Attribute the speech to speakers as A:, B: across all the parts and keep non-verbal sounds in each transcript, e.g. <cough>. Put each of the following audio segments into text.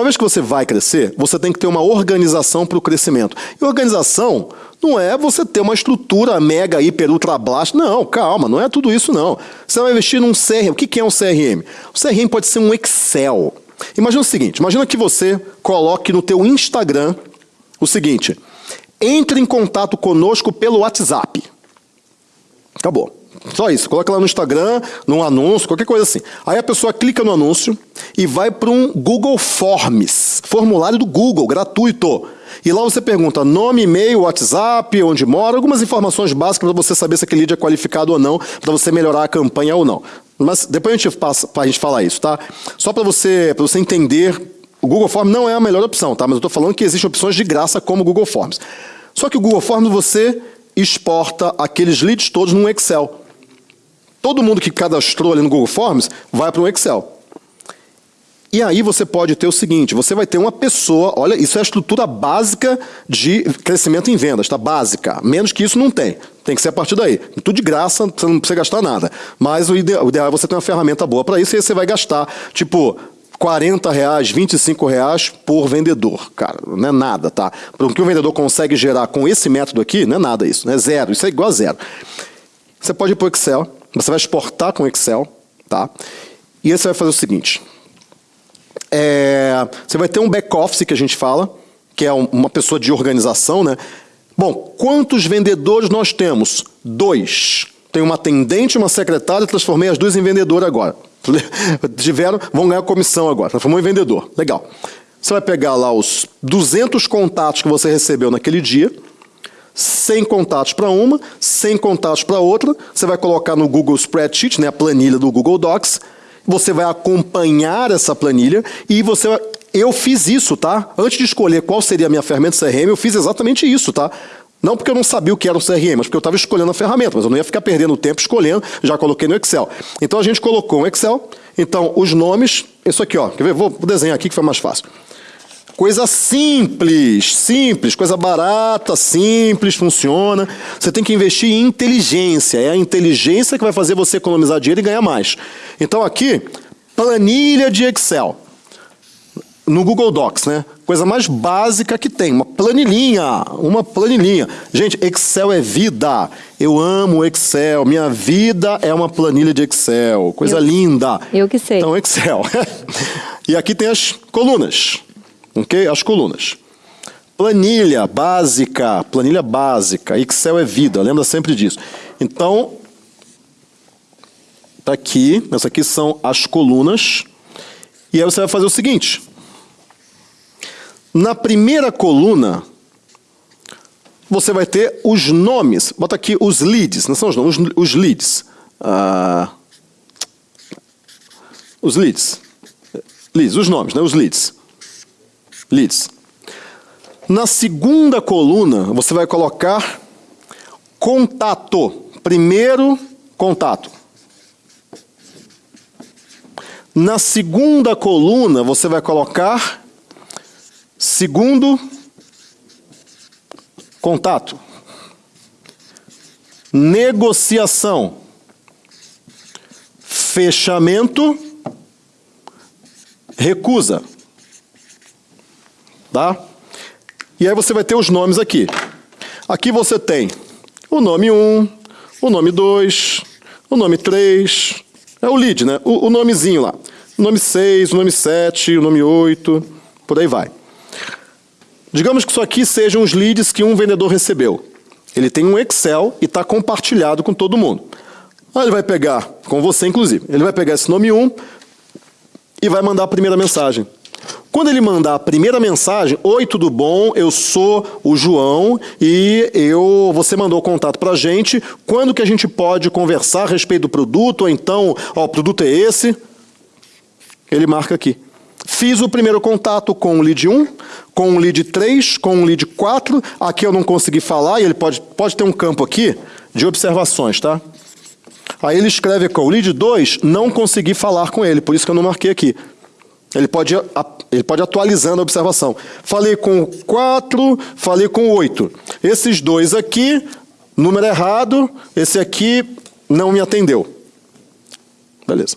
A: Uma vez que você vai crescer, você tem que ter uma organização para o crescimento. E organização não é você ter uma estrutura mega, hiper, ultra blast. Não, calma, não é tudo isso não. Você vai investir num CRM. O que é um CRM? O CRM pode ser um Excel. Imagina o seguinte, imagina que você coloque no teu Instagram o seguinte, entre em contato conosco pelo WhatsApp. Acabou. Só isso. Coloca lá no Instagram, num anúncio, qualquer coisa assim. Aí a pessoa clica no anúncio e vai para um Google Forms, formulário do Google, gratuito. E lá você pergunta nome, e-mail, WhatsApp, onde mora, algumas informações básicas para você saber se aquele lead é qualificado ou não, para você melhorar a campanha ou não. Mas depois a gente passa para a gente falar isso, tá? Só para você, você entender, o Google Forms não é a melhor opção, tá? Mas eu estou falando que existem opções de graça como o Google Forms. Só que o Google Forms você exporta aqueles leads todos num Excel. Todo mundo que cadastrou ali no Google Forms vai para um Excel. E aí você pode ter o seguinte, você vai ter uma pessoa, olha, isso é a estrutura básica de crescimento em vendas, tá? Básica. Menos que isso não tem. Tem que ser a partir daí. Tudo de graça, você não precisa gastar nada. Mas o ideal, o ideal é você ter uma ferramenta boa para isso, e aí você vai gastar, tipo, 40 reais, 25 reais por vendedor. Cara, não é nada, tá? O que o vendedor consegue gerar com esse método aqui, não é nada isso, não é zero. Isso é igual a zero. Você pode ir para o Excel, você vai exportar com Excel, tá? E aí você vai fazer o seguinte. É, você vai ter um back-office que a gente fala, que é uma pessoa de organização, né? Bom, quantos vendedores nós temos? Dois. Tem uma atendente e uma secretária, transformei as duas em vendedor agora. <laughs> Tiveram, vão ganhar comissão agora, transformou em vendedor. Legal. Você vai pegar lá os 200 contatos que você recebeu naquele dia, 100 contatos para uma, 100 contatos para outra, você vai colocar no Google Spreadsheet, né, a planilha do Google Docs, você vai acompanhar essa planilha e você vai... Eu fiz isso, tá? Antes de escolher qual seria a minha ferramenta CRM, eu fiz exatamente isso, tá? Não porque eu não sabia o que era um CRM, mas porque eu estava escolhendo a ferramenta, mas eu não ia ficar perdendo tempo escolhendo, já coloquei no Excel. Então a gente colocou um Excel, então os nomes, isso aqui, ó, quer ver? Vou desenhar aqui que foi mais fácil. Coisa simples, simples, coisa barata, simples, funciona. Você tem que investir em inteligência. É a inteligência que vai fazer você economizar dinheiro e ganhar mais. Então aqui, planilha de Excel. No Google Docs, né? Coisa mais básica que tem, uma planilhinha, uma planilhinha. Gente, Excel é vida. Eu amo Excel. Minha vida é uma planilha de Excel. Coisa
B: eu,
A: linda.
B: Eu que sei.
A: Então, Excel. <laughs> e aqui tem as colunas ok? As colunas. Planilha básica, planilha básica, Excel é vida, lembra sempre disso. Então, está aqui, essas aqui são as colunas, e aí você vai fazer o seguinte. Na primeira coluna, você vai ter os nomes, bota aqui os leads, não são os nomes, os, os leads. Ah, os leads. Leads, os nomes, né? os leads leads. Na segunda coluna, você vai colocar contato. Primeiro contato. Na segunda coluna, você vai colocar segundo contato. Negociação. Fechamento. Recusa. Tá? E aí você vai ter os nomes aqui. Aqui você tem o nome 1, o nome 2, o nome 3, é o lead, né? O, o nomezinho lá. O nome 6, o nome 7, o nome 8, por aí vai. Digamos que isso aqui sejam os leads que um vendedor recebeu. Ele tem um Excel e está compartilhado com todo mundo. Aí ele vai pegar, com você inclusive, ele vai pegar esse nome 1 e vai mandar a primeira mensagem. Quando ele mandar a primeira mensagem, Oi, tudo bom? Eu sou o João e eu, você mandou o contato para a gente. Quando que a gente pode conversar a respeito do produto? Ou então, ó, o produto é esse. Ele marca aqui. Fiz o primeiro contato com o lead 1, com o lead 3, com o lead 4. Aqui eu não consegui falar e ele pode, pode ter um campo aqui de observações, tá? Aí ele escreve com o lead 2, não consegui falar com ele, por isso que eu não marquei aqui. Ele pode, ele pode atualizando a observação. Falei com 4, falei com 8. Esses dois aqui, número errado, esse aqui não me atendeu. Beleza.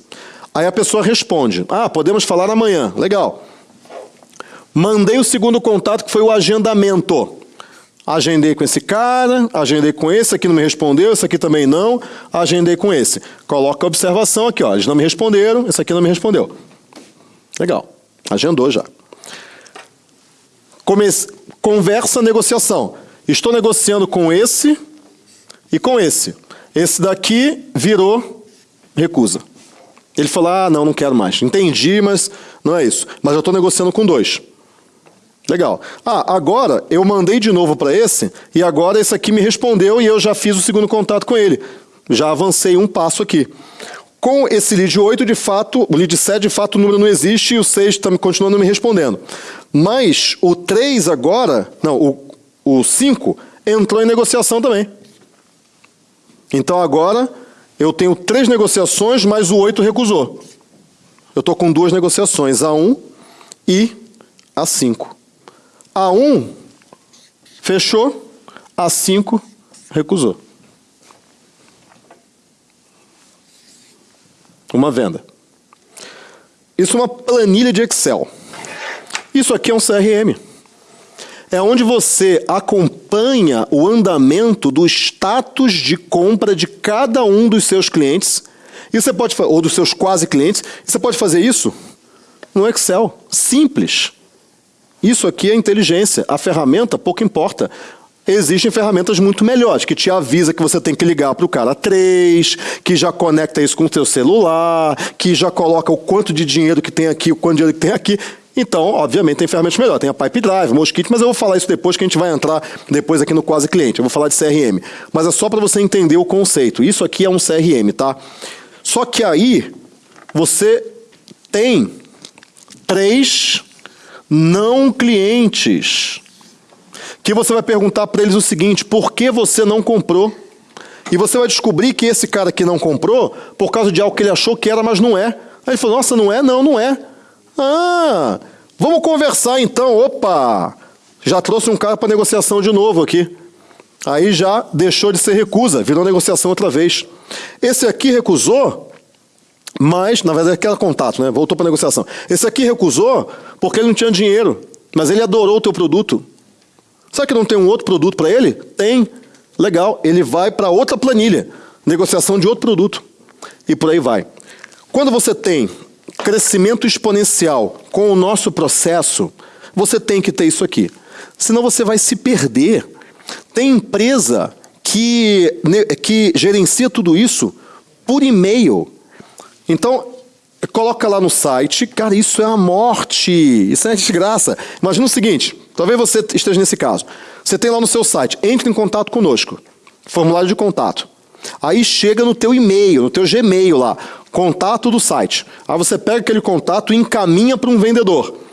A: Aí a pessoa responde, ah, podemos falar amanhã. Legal. Mandei o segundo contato, que foi o agendamento. Agendei com esse cara, agendei com esse, aqui não me respondeu, esse aqui também não, agendei com esse. Coloca a observação aqui, ó, eles não me responderam, esse aqui não me respondeu. Legal, agendou já. Comece... Conversa, negociação. Estou negociando com esse e com esse. Esse daqui virou recusa. Ele falou, ah, não, não quero mais. Entendi, mas não é isso. Mas eu estou negociando com dois. Legal. Ah, agora eu mandei de novo para esse e agora esse aqui me respondeu e eu já fiz o segundo contato com ele. Já avancei um passo aqui. Com esse lead 8, de fato, o lead 7, de fato, o número não existe e o 6 está continuando me respondendo. Mas o 3 agora, não, o, o 5 entrou em negociação também. Então agora eu tenho três negociações, mas o 8 recusou. Eu estou com duas negociações, a 1 e a 5. A1 fechou, A5 recusou. Uma venda. Isso é uma planilha de Excel. Isso aqui é um CRM. É onde você acompanha o andamento do status de compra de cada um dos seus clientes, e você pode, ou dos seus quase clientes, e você pode fazer isso no Excel. Simples. Isso aqui é inteligência. A ferramenta pouco importa. Existem ferramentas muito melhores, que te avisa que você tem que ligar para o cara 3, que já conecta isso com o seu celular, que já coloca o quanto de dinheiro que tem aqui, o quanto de dinheiro que tem aqui. Então, obviamente, tem ferramentas melhores. Tem a Pipe Drive, Mosquito, mas eu vou falar isso depois que a gente vai entrar depois aqui no Quase Cliente. Eu vou falar de CRM. Mas é só para você entender o conceito. Isso aqui é um CRM, tá? Só que aí, você tem três não clientes. Que você vai perguntar para eles o seguinte: por que você não comprou? E você vai descobrir que esse cara que não comprou, por causa de algo que ele achou que era, mas não é. Aí ele falou: nossa, não é? Não, não é. Ah, vamos conversar então. Opa, já trouxe um cara para negociação de novo aqui. Aí já deixou de ser recusa, virou negociação outra vez. Esse aqui recusou, mas, na verdade, era contato, né? Voltou para negociação. Esse aqui recusou porque ele não tinha dinheiro, mas ele adorou o teu produto. Sabe que não tem um outro produto para ele? Tem. Legal. Ele vai para outra planilha, negociação de outro produto. E por aí vai. Quando você tem crescimento exponencial com o nosso processo, você tem que ter isso aqui. Senão você vai se perder. Tem empresa que, que gerencia tudo isso por e-mail. Então, coloca lá no site, cara, isso é a morte, isso é desgraça. Imagina o seguinte, talvez você esteja nesse caso. Você tem lá no seu site, entre em contato conosco, formulário de contato. Aí chega no teu e-mail, no teu Gmail lá, contato do site. Aí você pega aquele contato e encaminha para um vendedor.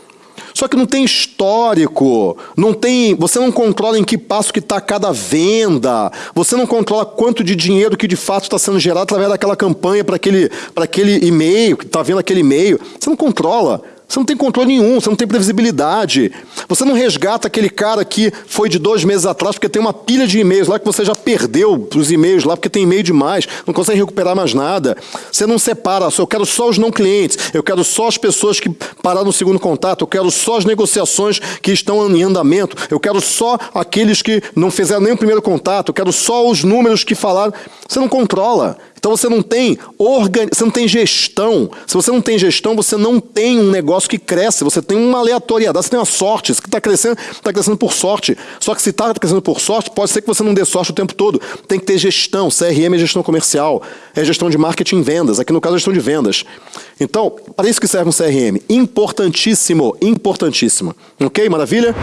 A: Só que não tem histórico, não tem, você não controla em que passo que está cada venda, você não controla quanto de dinheiro que de fato está sendo gerado através daquela campanha para aquele, aquele e-mail, que está vendo aquele e-mail. Você não controla. Você não tem controle nenhum, você não tem previsibilidade. Você não resgata aquele cara que foi de dois meses atrás, porque tem uma pilha de e-mails lá que você já perdeu os e-mails lá, porque tem e-mail demais, não consegue recuperar mais nada. Você não separa, eu quero só os não clientes, eu quero só as pessoas que pararam no segundo contato, eu quero só as negociações que estão em andamento, eu quero só aqueles que não fizeram nem o primeiro contato, eu quero só os números que falaram. Você não controla. Então você não tem organ... você não tem gestão. Se você não tem gestão, você não tem um negócio que cresce. Você tem uma aleatoriedade, você tem uma sorte. Isso que está crescendo, está crescendo por sorte. Só que se está crescendo por sorte, pode ser que você não dê sorte o tempo todo. Tem que ter gestão. CRM é gestão comercial, é gestão de marketing e vendas. Aqui no caso, é gestão de vendas. Então, para isso que serve um CRM. Importantíssimo, importantíssimo. Ok? Maravilha?